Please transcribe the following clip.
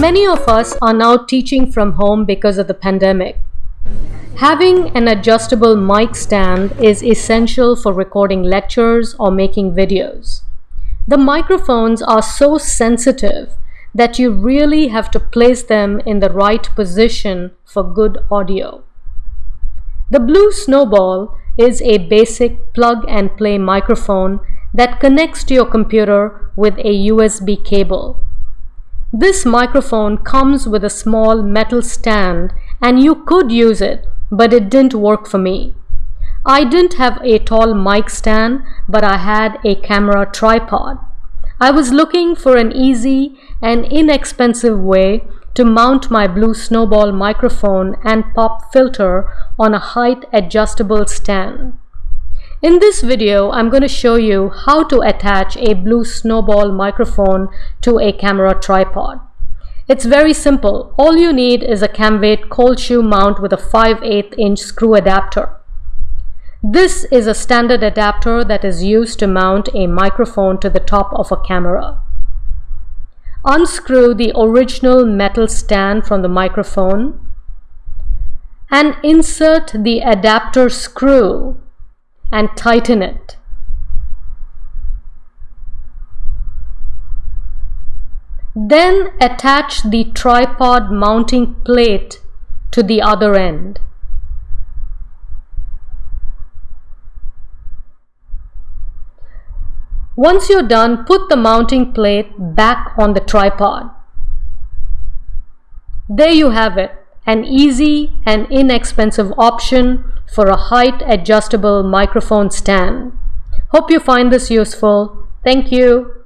Many of us are now teaching from home because of the pandemic. Having an adjustable mic stand is essential for recording lectures or making videos. The microphones are so sensitive that you really have to place them in the right position for good audio. The Blue Snowball is a basic plug and play microphone that connects to your computer with a USB cable. This microphone comes with a small metal stand and you could use it, but it didn't work for me. I didn't have a tall mic stand, but I had a camera tripod. I was looking for an easy and inexpensive way to mount my Blue Snowball microphone and pop filter on a height adjustable stand. In this video, I'm going to show you how to attach a Blue Snowball microphone to a camera tripod. It's very simple. All you need is a Camvate cold shoe mount with a 5 8 inch screw adapter. This is a standard adapter that is used to mount a microphone to the top of a camera. Unscrew the original metal stand from the microphone and insert the adapter screw and tighten it. Then attach the tripod mounting plate to the other end. Once you're done, put the mounting plate back on the tripod. There you have it, an easy and inexpensive option for a height adjustable microphone stand. Hope you find this useful. Thank you.